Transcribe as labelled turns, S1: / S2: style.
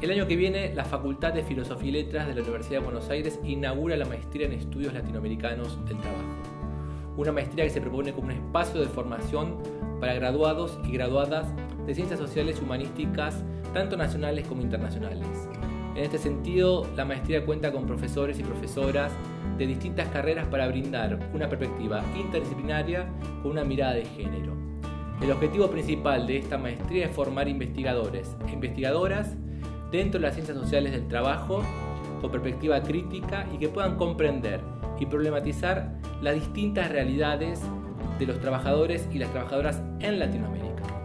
S1: El año que viene, la Facultad de Filosofía y Letras de la Universidad de Buenos Aires inaugura la maestría en Estudios Latinoamericanos del Trabajo. Una maestría que se propone como un espacio de formación para graduados y graduadas de ciencias sociales y humanísticas, tanto nacionales como internacionales. En este sentido, la maestría cuenta con profesores y profesoras de distintas carreras para brindar una perspectiva interdisciplinaria con una mirada de género. El objetivo principal de esta maestría es formar investigadores e investigadoras dentro de las ciencias sociales del trabajo con perspectiva crítica y que puedan comprender y problematizar las distintas realidades de los trabajadores y las trabajadoras en Latinoamérica.